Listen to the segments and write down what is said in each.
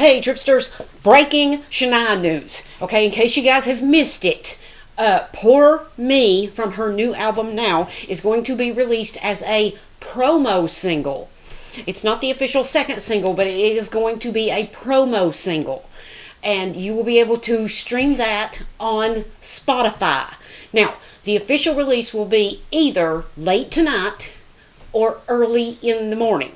Hey, Tripsters, breaking Shania news. Okay, in case you guys have missed it, uh, Poor Me from her new album Now is going to be released as a promo single. It's not the official second single, but it is going to be a promo single. And you will be able to stream that on Spotify. Now, the official release will be either late tonight or early in the morning.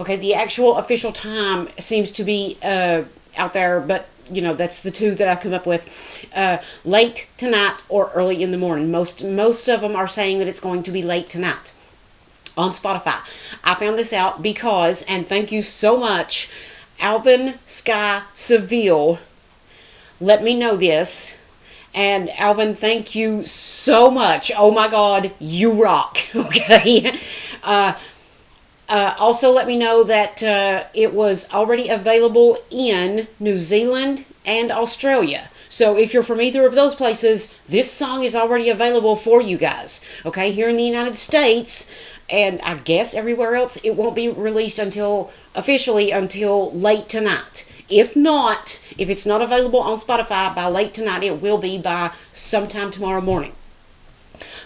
Okay, the actual official time seems to be uh, out there, but you know that's the two that I've come up with. Uh, late tonight or early in the morning. Most most of them are saying that it's going to be late tonight on Spotify. I found this out because, and thank you so much, Alvin Sky Seville. Let me know this. And Alvin, thank you so much. Oh my God, you rock. Okay. Uh, uh, also, let me know that uh, it was already available in New Zealand and Australia. So if you're from either of those places, this song is already available for you guys. Okay, here in the United States, and I guess everywhere else, it won't be released until officially until late tonight. If not, if it's not available on Spotify by late tonight, it will be by sometime tomorrow morning.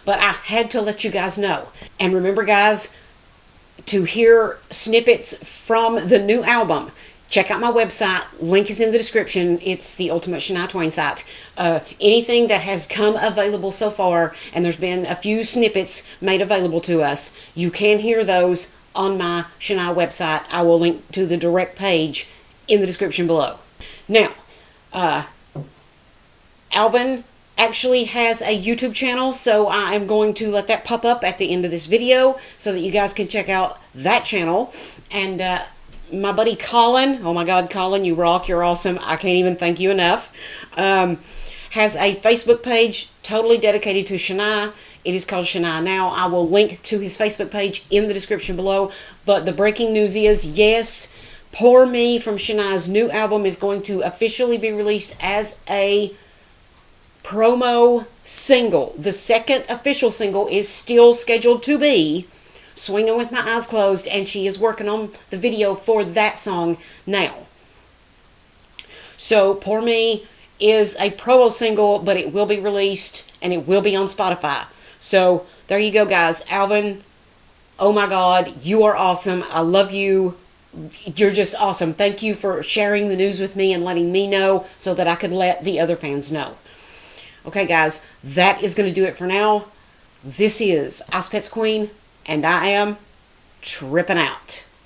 But I had to let you guys know. And remember, guys, to hear snippets from the new album, check out my website. Link is in the description. It's the Ultimate Shania Twain site. Uh, anything that has come available so far, and there's been a few snippets made available to us, you can hear those on my Shania website. I will link to the direct page in the description below. Now, uh, Alvin actually has a YouTube channel, so I am going to let that pop up at the end of this video so that you guys can check out that channel. And uh, my buddy Colin, oh my God, Colin, you rock, you're awesome. I can't even thank you enough. Um, has a Facebook page totally dedicated to Shania. It is called Shania Now. I will link to his Facebook page in the description below. But the breaking news is yes, Poor Me from Shania's new album is going to officially be released as a promo single. The second official single is still scheduled to be Swinging with My Eyes Closed, and she is working on the video for that song now. So, Poor Me is a promo single, but it will be released and it will be on Spotify. So, there you go, guys. Alvin, oh my God, you are awesome. I love you. You're just awesome. Thank you for sharing the news with me and letting me know so that I could let the other fans know. Okay, guys, that is going to do it for now. This is Ice Pets Queen, and I am tripping out.